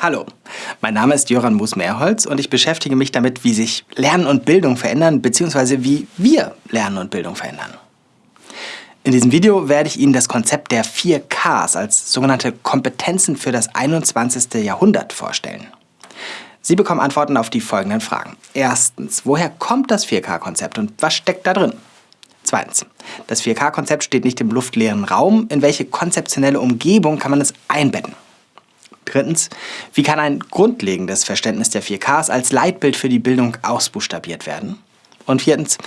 Hallo, mein Name ist Jöran Moos-Mehrholz und ich beschäftige mich damit, wie sich Lernen und Bildung verändern, bzw. wie wir Lernen und Bildung verändern. In diesem Video werde ich Ihnen das Konzept der 4 Ks als sogenannte Kompetenzen für das 21. Jahrhundert vorstellen. Sie bekommen Antworten auf die folgenden Fragen. Erstens, woher kommt das 4K-Konzept und was steckt da drin? Zweitens, das 4K-Konzept steht nicht im luftleeren Raum. In welche konzeptionelle Umgebung kann man es einbetten? Drittens, wie kann ein grundlegendes Verständnis der 4Ks als Leitbild für die Bildung ausbuchstabiert werden? Und viertens,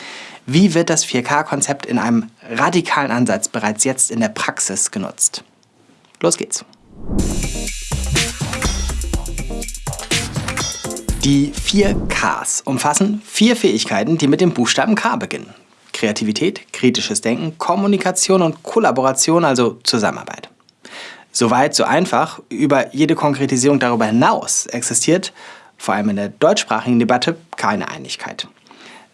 wie wird das 4K-Konzept in einem radikalen Ansatz bereits jetzt in der Praxis genutzt? Los geht's! Die 4 Ks umfassen vier Fähigkeiten, die mit dem Buchstaben K beginnen. Kreativität, kritisches Denken, Kommunikation und Kollaboration, also Zusammenarbeit. Soweit, so einfach. Über jede Konkretisierung darüber hinaus existiert, vor allem in der deutschsprachigen Debatte, keine Einigkeit.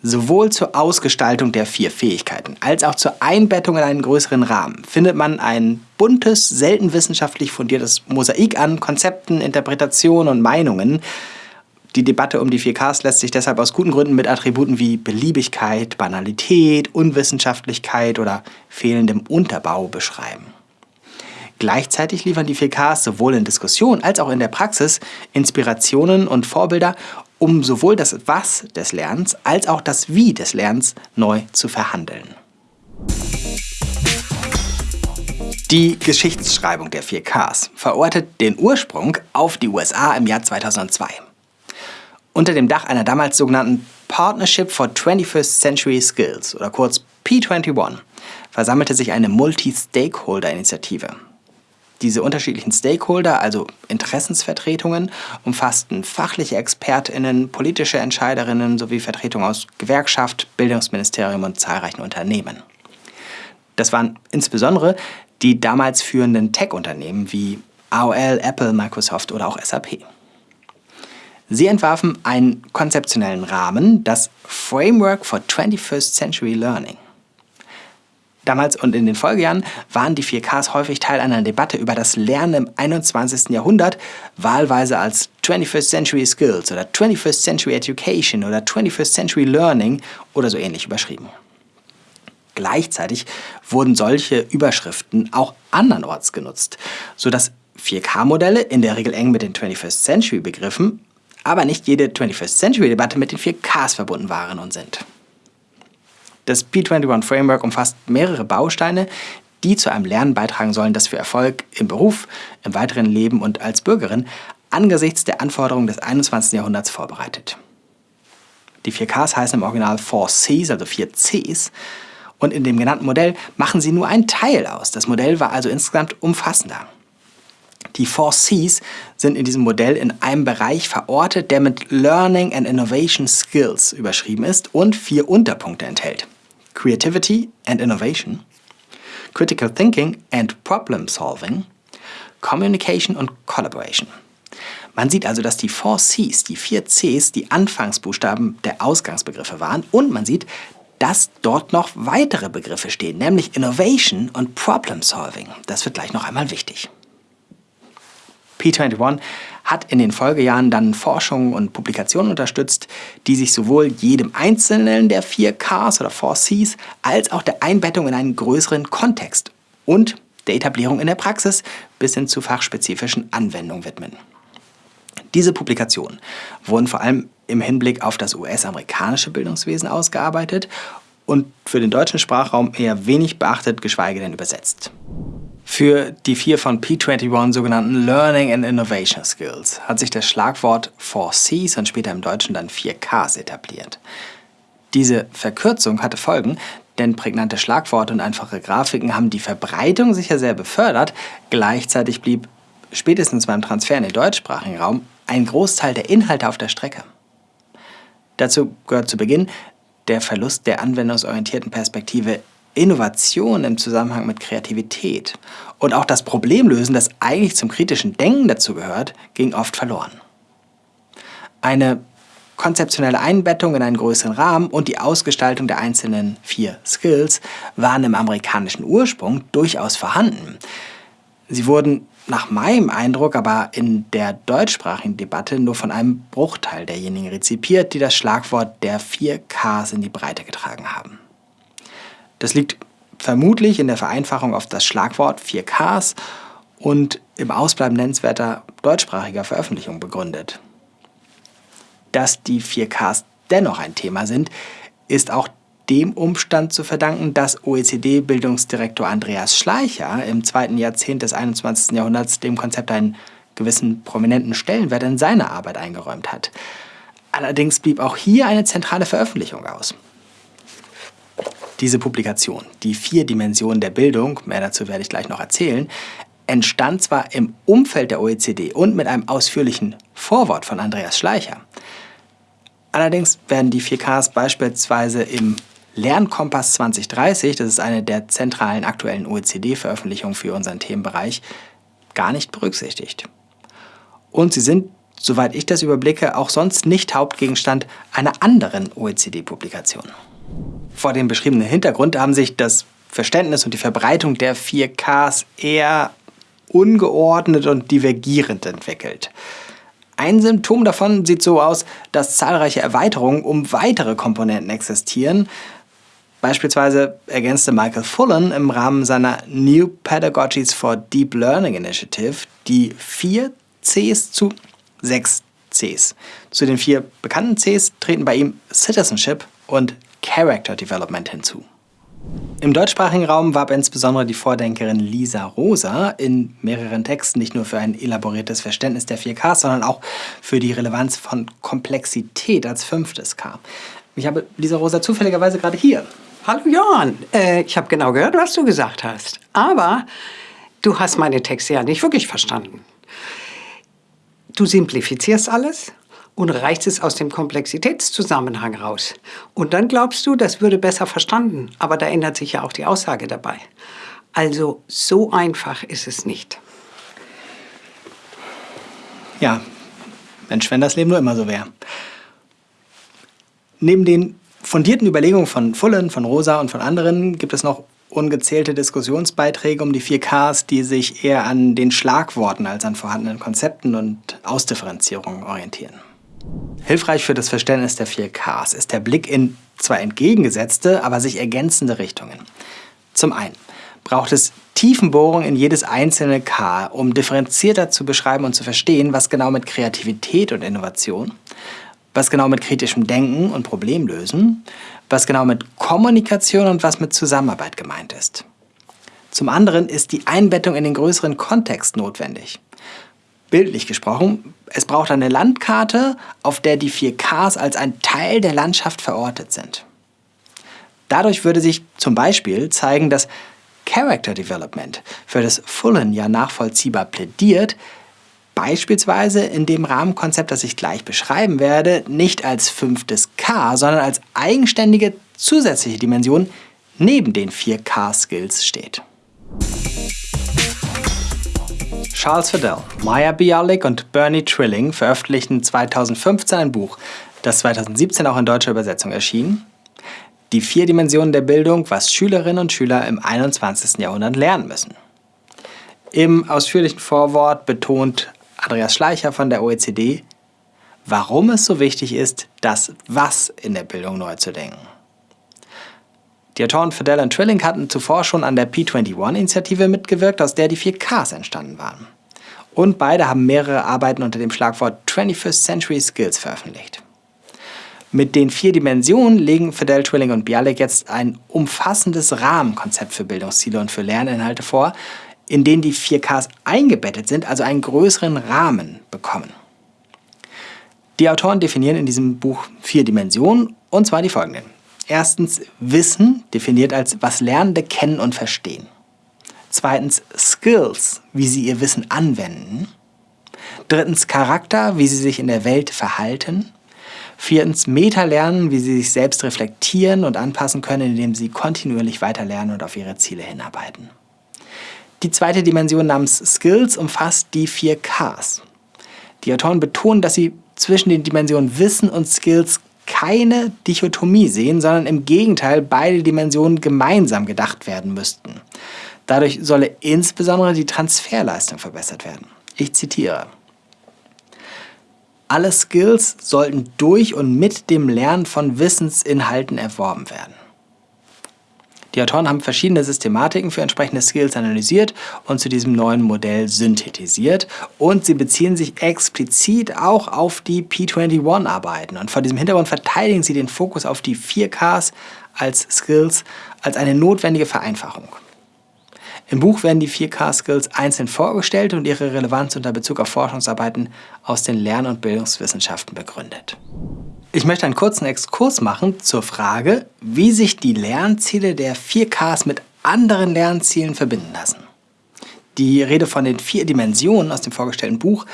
Sowohl zur Ausgestaltung der vier Fähigkeiten als auch zur Einbettung in einen größeren Rahmen findet man ein buntes, selten wissenschaftlich fundiertes Mosaik an Konzepten, Interpretationen und Meinungen. Die Debatte um die 4Ks lässt sich deshalb aus guten Gründen mit Attributen wie Beliebigkeit, Banalität, Unwissenschaftlichkeit oder fehlendem Unterbau beschreiben. Gleichzeitig liefern die 4Ks sowohl in Diskussion als auch in der Praxis Inspirationen und Vorbilder, um sowohl das Was des Lernens als auch das Wie des Lernens neu zu verhandeln. Die Geschichtsschreibung der 4Ks verortet den Ursprung auf die USA im Jahr 2002. Unter dem Dach einer damals sogenannten Partnership for 21st Century Skills oder kurz P21 versammelte sich eine Multi-Stakeholder-Initiative. Diese unterschiedlichen Stakeholder, also Interessensvertretungen, umfassten fachliche ExpertInnen, politische Entscheiderinnen sowie Vertretungen aus Gewerkschaft, Bildungsministerium und zahlreichen Unternehmen. Das waren insbesondere die damals führenden Tech-Unternehmen wie AOL, Apple, Microsoft oder auch SAP. Sie entwarfen einen konzeptionellen Rahmen, das Framework for 21st Century Learning. Damals und in den Folgejahren waren die 4Ks häufig Teil einer Debatte über das Lernen im 21. Jahrhundert, wahlweise als 21st Century Skills oder 21st Century Education oder 21st Century Learning oder so ähnlich überschrieben. Gleichzeitig wurden solche Überschriften auch andernorts genutzt, sodass 4K-Modelle in der Regel eng mit den 21st Century Begriffen, aber nicht jede 21st Century Debatte mit den 4Ks verbunden waren und sind. Das P21 Framework umfasst mehrere Bausteine, die zu einem Lernen beitragen sollen, das für Erfolg im Beruf, im weiteren Leben und als Bürgerin angesichts der Anforderungen des 21. Jahrhunderts vorbereitet. Die 4Ks heißen im Original 4Cs, also 4 Cs, und in dem genannten Modell machen sie nur einen Teil aus. Das Modell war also insgesamt umfassender. Die 4 Cs sind in diesem Modell in einem Bereich verortet, der mit Learning and Innovation Skills überschrieben ist und vier Unterpunkte enthält. Creativity and Innovation, Critical Thinking and Problem Solving, Communication und Collaboration. Man sieht also, dass die 4 Cs, die 4 Cs, die Anfangsbuchstaben der Ausgangsbegriffe waren und man sieht, dass dort noch weitere Begriffe stehen, nämlich Innovation und Problem Solving. Das wird gleich noch einmal wichtig. P21 hat in den Folgejahren dann Forschungen und Publikationen unterstützt, die sich sowohl jedem einzelnen der 4 Ks oder 4 Cs als auch der Einbettung in einen größeren Kontext und der Etablierung in der Praxis bis hin zu fachspezifischen Anwendungen widmen. Diese Publikationen wurden vor allem im Hinblick auf das US-amerikanische Bildungswesen ausgearbeitet und für den deutschen Sprachraum eher wenig beachtet, geschweige denn übersetzt. Für die vier von P21 sogenannten Learning and Innovation Skills hat sich das Schlagwort 4Cs und später im Deutschen dann 4Ks etabliert. Diese Verkürzung hatte Folgen, denn prägnante Schlagworte und einfache Grafiken haben die Verbreitung sicher sehr befördert, gleichzeitig blieb spätestens beim Transfer in den deutschsprachigen Raum ein Großteil der Inhalte auf der Strecke. Dazu gehört zu Beginn der Verlust der anwendungsorientierten Perspektive Innovation im Zusammenhang mit Kreativität und auch das Problemlösen, das eigentlich zum kritischen Denken dazu gehört, ging oft verloren. Eine konzeptionelle Einbettung in einen größeren Rahmen und die Ausgestaltung der einzelnen vier Skills waren im amerikanischen Ursprung durchaus vorhanden. Sie wurden nach meinem Eindruck aber in der deutschsprachigen Debatte nur von einem Bruchteil derjenigen rezipiert, die das Schlagwort der 4Ks in die Breite getragen haben. Das liegt vermutlich in der Vereinfachung auf das Schlagwort 4Ks und im Ausbleiben nennenswerter deutschsprachiger Veröffentlichungen begründet. Dass die 4Ks dennoch ein Thema sind, ist auch dem Umstand zu verdanken, dass OECD-Bildungsdirektor Andreas Schleicher im zweiten Jahrzehnt des 21. Jahrhunderts dem Konzept einen gewissen prominenten Stellenwert in seiner Arbeit eingeräumt hat. Allerdings blieb auch hier eine zentrale Veröffentlichung aus. Diese Publikation, die vier Dimensionen der Bildung, mehr dazu werde ich gleich noch erzählen, entstand zwar im Umfeld der OECD und mit einem ausführlichen Vorwort von Andreas Schleicher. Allerdings werden die 4Ks beispielsweise im Lernkompass 2030, das ist eine der zentralen aktuellen OECD-Veröffentlichungen für unseren Themenbereich, gar nicht berücksichtigt. Und sie sind, soweit ich das überblicke, auch sonst nicht Hauptgegenstand einer anderen OECD-Publikation. Vor dem beschriebenen Hintergrund haben sich das Verständnis und die Verbreitung der 4Ks eher ungeordnet und divergierend entwickelt. Ein Symptom davon sieht so aus, dass zahlreiche Erweiterungen um weitere Komponenten existieren, Beispielsweise ergänzte Michael Fullen im Rahmen seiner New Pedagogies for Deep Learning Initiative die vier Cs zu sechs Cs. Zu den vier bekannten Cs treten bei ihm Citizenship und Character Development hinzu. Im deutschsprachigen Raum warb insbesondere die Vordenkerin Lisa Rosa in mehreren Texten nicht nur für ein elaboriertes Verständnis der 4Ks, sondern auch für die Relevanz von Komplexität als fünftes K. Ich habe Lisa Rosa zufälligerweise gerade hier. Hallo Johann, äh, ich habe genau gehört, was du gesagt hast. Aber du hast meine Texte ja nicht wirklich verstanden. Du simplifizierst alles und reichst es aus dem Komplexitätszusammenhang raus. Und dann glaubst du, das würde besser verstanden. Aber da ändert sich ja auch die Aussage dabei. Also so einfach ist es nicht. Ja, Mensch, wenn das Leben nur immer so wäre. Neben den fundierten Überlegungen von Fullen, von Rosa und von anderen gibt es noch ungezählte Diskussionsbeiträge um die 4Ks, die sich eher an den Schlagworten als an vorhandenen Konzepten und Ausdifferenzierungen orientieren. Hilfreich für das Verständnis der 4Ks ist der Blick in zwar entgegengesetzte, aber sich ergänzende Richtungen. Zum einen braucht es Tiefenbohrung in jedes einzelne K, um differenzierter zu beschreiben und zu verstehen, was genau mit Kreativität und Innovation, was genau mit kritischem Denken und Problemlösen, was genau mit Kommunikation und was mit Zusammenarbeit gemeint ist. Zum anderen ist die Einbettung in den größeren Kontext notwendig. Bildlich gesprochen, es braucht eine Landkarte, auf der die 4Ks als ein Teil der Landschaft verortet sind. Dadurch würde sich zum Beispiel zeigen, dass Character Development, für das Fullen ja nachvollziehbar plädiert, beispielsweise in dem Rahmenkonzept, das ich gleich beschreiben werde, nicht als fünftes K, sondern als eigenständige zusätzliche Dimension neben den vier K-Skills steht. Charles Fidel, Maya Bialik und Bernie Trilling veröffentlichten 2015 ein Buch, das 2017 auch in deutscher Übersetzung erschien. Die vier Dimensionen der Bildung, was Schülerinnen und Schüler im 21. Jahrhundert lernen müssen. Im ausführlichen Vorwort betont Andreas Schleicher von der OECD, warum es so wichtig ist, das Was in der Bildung neu zu denken. Die Autoren Fidel und Trilling hatten zuvor schon an der P21-Initiative mitgewirkt, aus der die 4Ks entstanden waren. Und beide haben mehrere Arbeiten unter dem Schlagwort 21st Century Skills veröffentlicht. Mit den vier Dimensionen legen Fidel, Trilling und Bialik jetzt ein umfassendes Rahmenkonzept für Bildungsziele und für Lerninhalte vor, in denen die 4Ks eingebettet sind, also einen größeren Rahmen bekommen. Die Autoren definieren in diesem Buch vier Dimensionen, und zwar die folgenden. Erstens Wissen, definiert als was Lernende kennen und verstehen. Zweitens Skills, wie sie ihr Wissen anwenden. Drittens Charakter, wie sie sich in der Welt verhalten. Viertens Meta-Lernen, wie sie sich selbst reflektieren und anpassen können, indem sie kontinuierlich weiterlernen und auf ihre Ziele hinarbeiten. Die zweite Dimension namens Skills umfasst die vier Ks. Die Autoren betonen, dass sie zwischen den Dimensionen Wissen und Skills keine Dichotomie sehen, sondern im Gegenteil beide Dimensionen gemeinsam gedacht werden müssten. Dadurch solle insbesondere die Transferleistung verbessert werden. Ich zitiere. Alle Skills sollten durch und mit dem Lernen von Wissensinhalten erworben werden. Die Autoren haben verschiedene Systematiken für entsprechende Skills analysiert und zu diesem neuen Modell synthetisiert. Und sie beziehen sich explizit auch auf die P21-Arbeiten. Und vor diesem Hintergrund verteidigen sie den Fokus auf die 4Ks als Skills als eine notwendige Vereinfachung. Im Buch werden die 4K-Skills einzeln vorgestellt und ihre Relevanz unter Bezug auf Forschungsarbeiten aus den Lern- und Bildungswissenschaften begründet. Ich möchte einen kurzen Exkurs machen zur Frage, wie sich die Lernziele der 4Ks mit anderen Lernzielen verbinden lassen. Die Rede von den vier Dimensionen aus dem vorgestellten Buch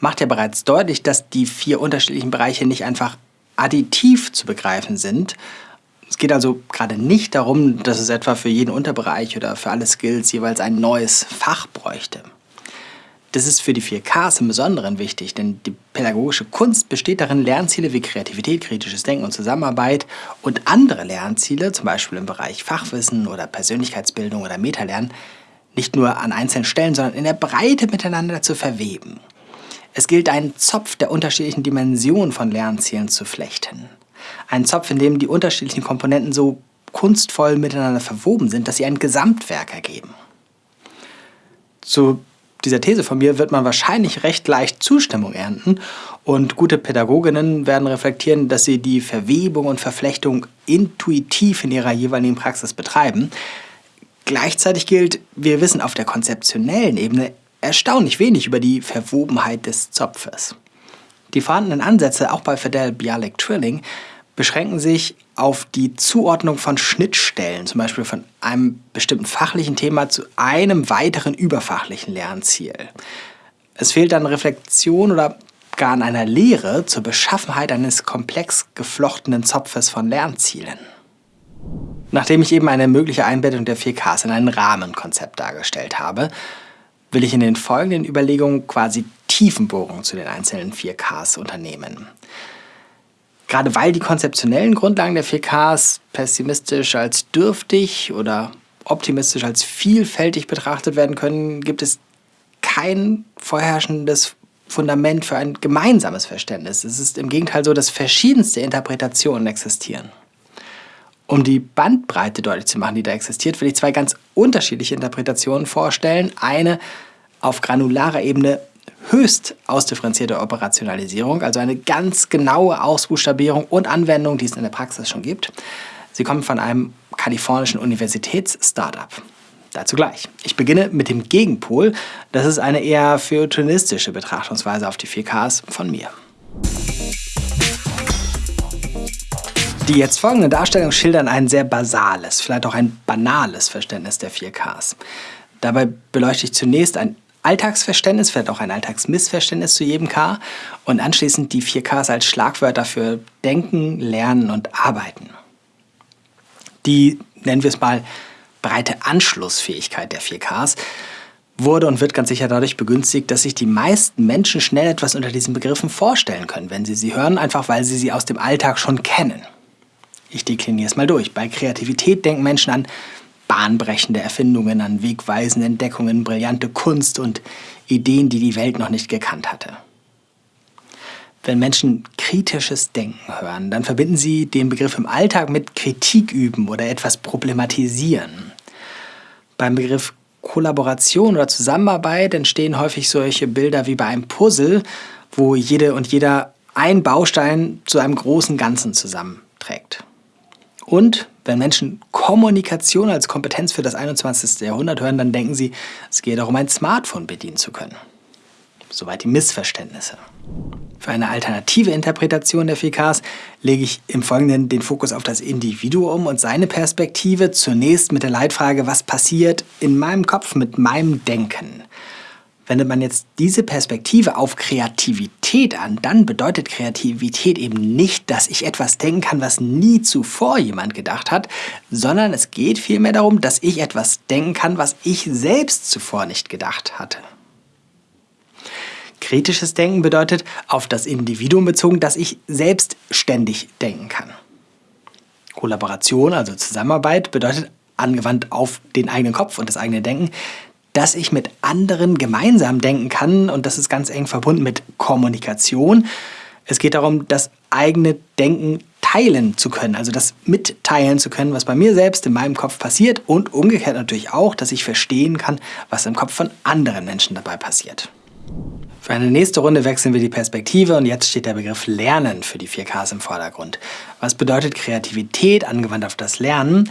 macht ja bereits deutlich, dass die vier unterschiedlichen Bereiche nicht einfach additiv zu begreifen sind, es geht also gerade nicht darum, dass es etwa für jeden Unterbereich oder für alle Skills jeweils ein neues Fach bräuchte. Das ist für die 4Ks im Besonderen wichtig, denn die pädagogische Kunst besteht darin, Lernziele wie Kreativität, kritisches Denken und Zusammenarbeit und andere Lernziele, zum Beispiel im Bereich Fachwissen oder Persönlichkeitsbildung oder Metalernen, nicht nur an einzelnen Stellen, sondern in der Breite miteinander zu verweben. Es gilt, einen Zopf der unterschiedlichen Dimensionen von Lernzielen zu flechten. Ein Zopf, in dem die unterschiedlichen Komponenten so kunstvoll miteinander verwoben sind, dass sie ein Gesamtwerk ergeben. Zu dieser These von mir wird man wahrscheinlich recht leicht Zustimmung ernten und gute Pädagoginnen werden reflektieren, dass sie die Verwebung und Verflechtung intuitiv in ihrer jeweiligen Praxis betreiben. Gleichzeitig gilt, wir wissen auf der konzeptionellen Ebene erstaunlich wenig über die Verwobenheit des Zopfes. Die vorhandenen Ansätze, auch bei Fidel Bialik Trilling, beschränken sich auf die Zuordnung von Schnittstellen, zum Beispiel von einem bestimmten fachlichen Thema zu einem weiteren überfachlichen Lernziel. Es fehlt an Reflexion oder gar an einer Lehre zur Beschaffenheit eines komplex geflochtenen Zopfes von Lernzielen. Nachdem ich eben eine mögliche Einbettung der 4Ks in ein Rahmenkonzept dargestellt habe, will ich in den folgenden Überlegungen quasi Tiefenbohrungen zu den einzelnen 4Ks unternehmen. Gerade weil die konzeptionellen Grundlagen der 4Ks pessimistisch als dürftig oder optimistisch als vielfältig betrachtet werden können, gibt es kein vorherrschendes Fundament für ein gemeinsames Verständnis. Es ist im Gegenteil so, dass verschiedenste Interpretationen existieren. Um die Bandbreite deutlich zu machen, die da existiert, will ich zwei ganz unterschiedliche Interpretationen vorstellen. Eine auf granularer Ebene höchst ausdifferenzierte Operationalisierung, also eine ganz genaue Ausbuchstabierung und Anwendung, die es in der Praxis schon gibt. Sie kommen von einem kalifornischen Universitäts-Startup. Dazu gleich. Ich beginne mit dem Gegenpol. Das ist eine eher feuilletonistische Betrachtungsweise auf die 4Ks von mir. Die jetzt folgenden Darstellungen schildern ein sehr basales, vielleicht auch ein banales Verständnis der 4Ks. Dabei beleuchte ich zunächst ein Alltagsverständnis, vielleicht auch ein Alltagsmissverständnis zu jedem K und anschließend die vier Ks als Schlagwörter für Denken, Lernen und Arbeiten. Die, nennen wir es mal, breite Anschlussfähigkeit der vier Ks wurde und wird ganz sicher dadurch begünstigt, dass sich die meisten Menschen schnell etwas unter diesen Begriffen vorstellen können, wenn sie sie hören, einfach weil sie sie aus dem Alltag schon kennen. Ich dekliniere es mal durch. Bei Kreativität denken Menschen an bahnbrechende Erfindungen, an wegweisende Entdeckungen, brillante Kunst und Ideen, die die Welt noch nicht gekannt hatte. Wenn Menschen kritisches Denken hören, dann verbinden sie den Begriff im Alltag mit Kritik üben oder etwas problematisieren. Beim Begriff Kollaboration oder Zusammenarbeit entstehen häufig solche Bilder wie bei einem Puzzle, wo jede und jeder ein Baustein zu einem großen Ganzen zusammenträgt. Und wenn Menschen Kommunikation als Kompetenz für das 21. Jahrhundert hören, dann denken sie, es gehe darum, ein Smartphone bedienen zu können. Soweit die Missverständnisse. Für eine alternative Interpretation der 4Ks lege ich im Folgenden den Fokus auf das Individuum und seine Perspektive, zunächst mit der Leitfrage, was passiert in meinem Kopf mit meinem Denken. Wendet man jetzt diese Perspektive auf Kreativität an, dann bedeutet Kreativität eben nicht, dass ich etwas denken kann, was nie zuvor jemand gedacht hat, sondern es geht vielmehr darum, dass ich etwas denken kann, was ich selbst zuvor nicht gedacht hatte. Kritisches Denken bedeutet auf das Individuum bezogen, dass ich selbstständig denken kann. Kollaboration, also Zusammenarbeit, bedeutet angewandt auf den eigenen Kopf und das eigene Denken, dass ich mit anderen gemeinsam denken kann und das ist ganz eng verbunden mit Kommunikation. Es geht darum, das eigene Denken teilen zu können, also das mitteilen zu können, was bei mir selbst in meinem Kopf passiert und umgekehrt natürlich auch, dass ich verstehen kann, was im Kopf von anderen Menschen dabei passiert. Für eine nächste Runde wechseln wir die Perspektive und jetzt steht der Begriff Lernen für die 4Ks im Vordergrund. Was bedeutet Kreativität angewandt auf das Lernen?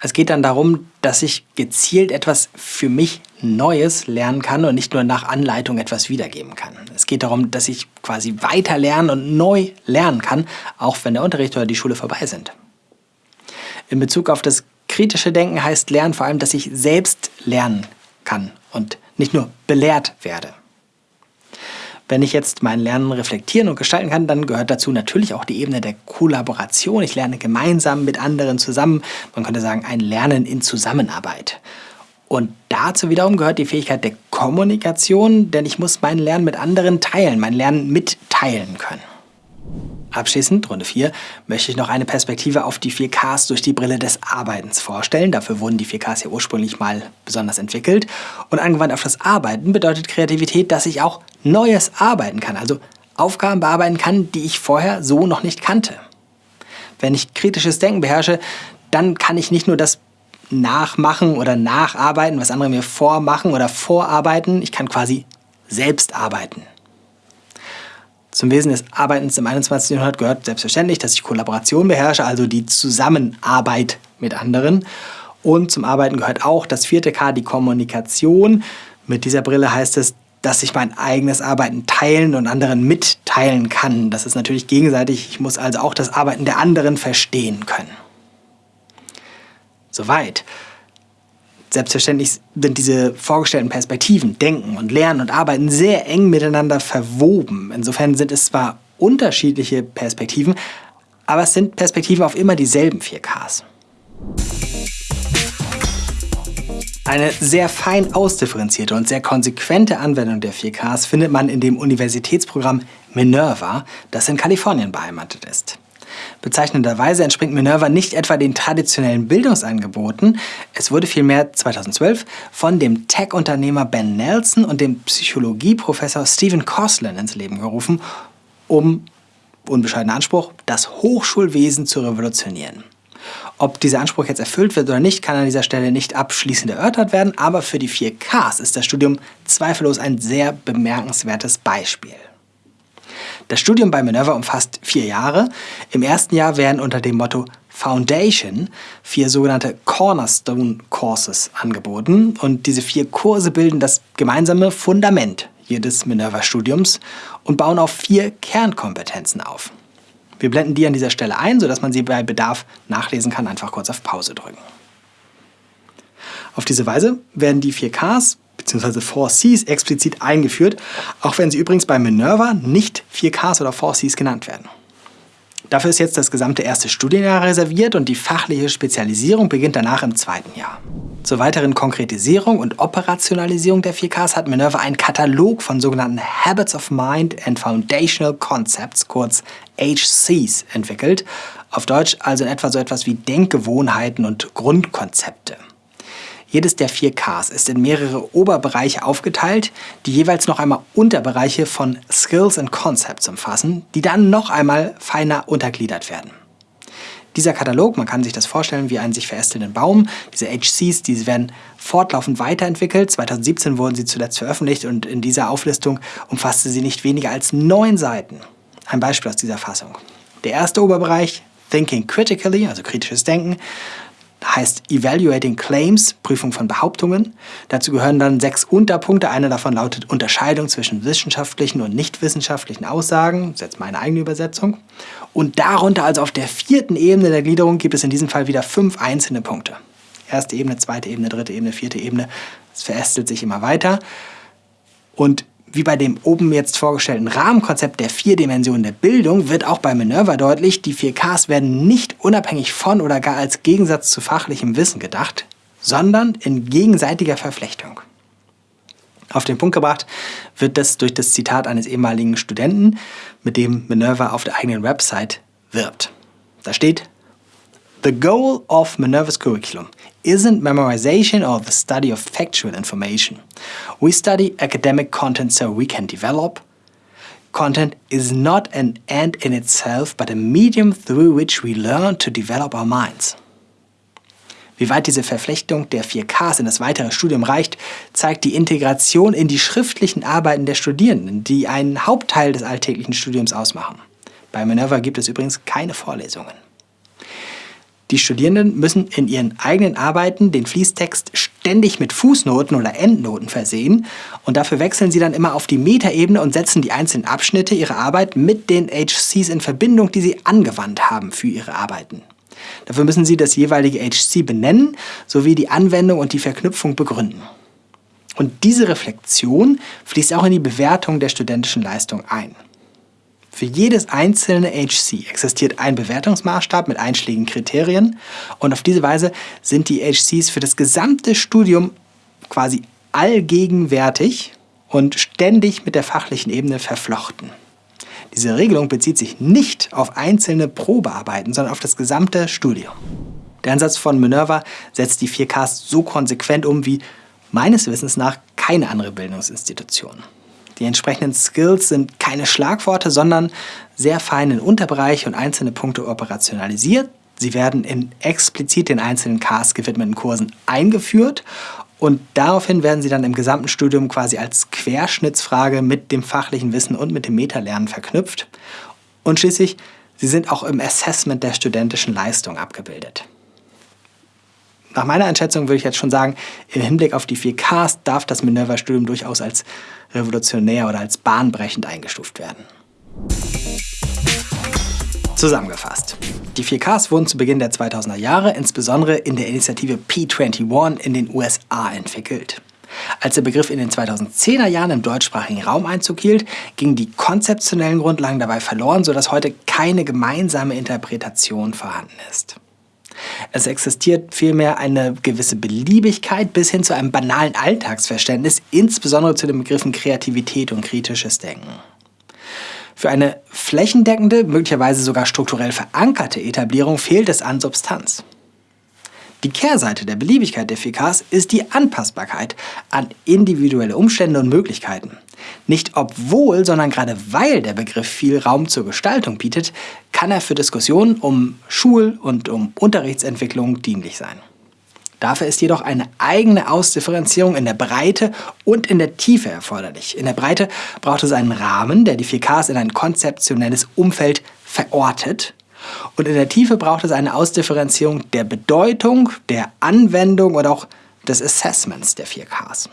Es geht dann darum, dass ich gezielt etwas für mich Neues lernen kann und nicht nur nach Anleitung etwas wiedergeben kann. Es geht darum, dass ich quasi weiter lernen und neu lernen kann, auch wenn der Unterricht oder die Schule vorbei sind. In Bezug auf das kritische Denken heißt Lernen vor allem, dass ich selbst lernen kann und nicht nur belehrt werde. Wenn ich jetzt mein Lernen reflektieren und gestalten kann, dann gehört dazu natürlich auch die Ebene der Kollaboration. Ich lerne gemeinsam mit anderen zusammen. Man könnte sagen, ein Lernen in Zusammenarbeit. Und dazu wiederum gehört die Fähigkeit der Kommunikation, denn ich muss mein Lernen mit anderen teilen, mein Lernen mitteilen können. Abschließend, Runde 4, möchte ich noch eine Perspektive auf die 4Ks durch die Brille des Arbeitens vorstellen. Dafür wurden die 4Ks ja ursprünglich mal besonders entwickelt. Und angewandt auf das Arbeiten bedeutet Kreativität, dass ich auch Neues arbeiten kann, also Aufgaben bearbeiten kann, die ich vorher so noch nicht kannte. Wenn ich kritisches Denken beherrsche, dann kann ich nicht nur das nachmachen oder nacharbeiten, was andere mir vormachen oder vorarbeiten, ich kann quasi selbst arbeiten. Zum Wesen des Arbeitens im 21. Jahrhundert gehört selbstverständlich, dass ich Kollaboration beherrsche, also die Zusammenarbeit mit anderen. Und zum Arbeiten gehört auch das vierte K, die Kommunikation. Mit dieser Brille heißt es, dass ich mein eigenes Arbeiten teilen und anderen mitteilen kann. Das ist natürlich gegenseitig. Ich muss also auch das Arbeiten der anderen verstehen können. Soweit. Selbstverständlich sind diese vorgestellten Perspektiven, Denken und Lernen und Arbeiten sehr eng miteinander verwoben. Insofern sind es zwar unterschiedliche Perspektiven, aber es sind Perspektiven auf immer dieselben 4Ks. Eine sehr fein ausdifferenzierte und sehr konsequente Anwendung der 4Ks findet man in dem Universitätsprogramm Minerva, das in Kalifornien beheimatet ist. Bezeichnenderweise entspringt Minerva nicht etwa den traditionellen Bildungsangeboten, es wurde vielmehr 2012 von dem Tech-Unternehmer Ben Nelson und dem Psychologieprofessor Stephen Koslin ins Leben gerufen, um, unbescheidener Anspruch, das Hochschulwesen zu revolutionieren. Ob dieser Anspruch jetzt erfüllt wird oder nicht, kann an dieser Stelle nicht abschließend erörtert werden, aber für die 4Ks ist das Studium zweifellos ein sehr bemerkenswertes Beispiel. Das Studium bei Minerva umfasst vier Jahre. Im ersten Jahr werden unter dem Motto Foundation vier sogenannte Cornerstone Courses angeboten und diese vier Kurse bilden das gemeinsame Fundament jedes Minerva-Studiums und bauen auf vier Kernkompetenzen auf. Wir blenden die an dieser Stelle ein, sodass man sie bei Bedarf nachlesen kann. Einfach kurz auf Pause drücken. Auf diese Weise werden die 4Ks bzw. 4Cs explizit eingeführt, auch wenn sie übrigens bei Minerva nicht 4Ks oder 4Cs genannt werden. Dafür ist jetzt das gesamte erste Studienjahr reserviert und die fachliche Spezialisierung beginnt danach im zweiten Jahr. Zur weiteren Konkretisierung und Operationalisierung der 4Ks hat Minerva einen Katalog von sogenannten Habits of Mind and Foundational Concepts, kurz HCs, entwickelt. Auf Deutsch also in etwa so etwas wie Denkgewohnheiten und Grundkonzepte. Jedes der vier Ks ist in mehrere Oberbereiche aufgeteilt, die jeweils noch einmal Unterbereiche von Skills and Concepts umfassen, die dann noch einmal feiner untergliedert werden. Dieser Katalog, man kann sich das vorstellen wie einen sich verästelnden Baum, diese HCs, diese werden fortlaufend weiterentwickelt. 2017 wurden sie zuletzt veröffentlicht und in dieser Auflistung umfasste sie nicht weniger als neun Seiten. Ein Beispiel aus dieser Fassung. Der erste Oberbereich, Thinking Critically, also kritisches Denken, heißt Evaluating Claims, Prüfung von Behauptungen. Dazu gehören dann sechs Unterpunkte. Einer davon lautet Unterscheidung zwischen wissenschaftlichen und nichtwissenschaftlichen Aussagen. Das ist jetzt meine eigene Übersetzung. Und darunter, also auf der vierten Ebene der Gliederung, gibt es in diesem Fall wieder fünf einzelne Punkte. Erste Ebene, zweite Ebene, dritte Ebene, vierte Ebene. Es verästelt sich immer weiter. Und wie bei dem oben jetzt vorgestellten Rahmenkonzept der vier Dimensionen der Bildung wird auch bei Minerva deutlich, die 4Ks werden nicht unabhängig von oder gar als Gegensatz zu fachlichem Wissen gedacht, sondern in gegenseitiger Verflechtung. Auf den Punkt gebracht wird das durch das Zitat eines ehemaligen Studenten, mit dem Minerva auf der eigenen Website wirbt. Da steht, The goal of Minerva's curriculum isn't memorization or the study of factual information. We study academic content so we can develop. Content is not an end in itself, but a medium through which we learn to develop our minds. Wie weit diese Verflechtung der 4Ks in das weitere Studium reicht, zeigt die Integration in die schriftlichen Arbeiten der Studierenden, die einen Hauptteil des alltäglichen Studiums ausmachen. Bei Minerva gibt es übrigens keine Vorlesungen. Die Studierenden müssen in ihren eigenen Arbeiten den Fließtext ständig mit Fußnoten oder Endnoten versehen und dafür wechseln sie dann immer auf die Metaebene und setzen die einzelnen Abschnitte ihrer Arbeit mit den HCs in Verbindung, die sie angewandt haben für ihre Arbeiten. Dafür müssen Sie das jeweilige HC benennen sowie die Anwendung und die Verknüpfung begründen. Und diese Reflexion fließt auch in die Bewertung der studentischen Leistung ein. Für jedes einzelne HC existiert ein Bewertungsmaßstab mit einschlägigen Kriterien und auf diese Weise sind die HCs für das gesamte Studium quasi allgegenwärtig und ständig mit der fachlichen Ebene verflochten. Diese Regelung bezieht sich nicht auf einzelne Probearbeiten, sondern auf das gesamte Studium. Der Ansatz von Minerva setzt die 4Ks so konsequent um wie meines Wissens nach keine andere Bildungsinstitution. Die entsprechenden Skills sind keine Schlagworte, sondern sehr fein in Unterbereiche und einzelne Punkte operationalisiert. Sie werden in explizit den einzelnen Ks gewidmeten Kursen eingeführt und daraufhin werden sie dann im gesamten Studium quasi als Querschnittsfrage mit dem fachlichen Wissen und mit dem Metalernen verknüpft. Und schließlich, sie sind auch im Assessment der studentischen Leistung abgebildet. Nach meiner Einschätzung würde ich jetzt schon sagen, im Hinblick auf die 4Ks darf das Minerva-Studium durchaus als revolutionär oder als bahnbrechend eingestuft werden. Zusammengefasst. Die 4Ks wurden zu Beginn der 2000er Jahre insbesondere in der Initiative P21 in den USA entwickelt. Als der Begriff in den 2010er Jahren im deutschsprachigen Raum Einzug hielt, gingen die konzeptionellen Grundlagen dabei verloren, sodass heute keine gemeinsame Interpretation vorhanden ist. Es existiert vielmehr eine gewisse Beliebigkeit bis hin zu einem banalen Alltagsverständnis, insbesondere zu den Begriffen Kreativität und kritisches Denken. Für eine flächendeckende, möglicherweise sogar strukturell verankerte Etablierung fehlt es an Substanz. Die Kehrseite der Beliebigkeit der 4Ks ist die Anpassbarkeit an individuelle Umstände und Möglichkeiten. Nicht obwohl, sondern gerade weil der Begriff viel Raum zur Gestaltung bietet, kann er für Diskussionen um Schul- und um Unterrichtsentwicklung dienlich sein. Dafür ist jedoch eine eigene Ausdifferenzierung in der Breite und in der Tiefe erforderlich. In der Breite braucht es einen Rahmen, der die 4Ks in ein konzeptionelles Umfeld verortet. Und in der Tiefe braucht es eine Ausdifferenzierung der Bedeutung, der Anwendung und auch des Assessments der 4Ks.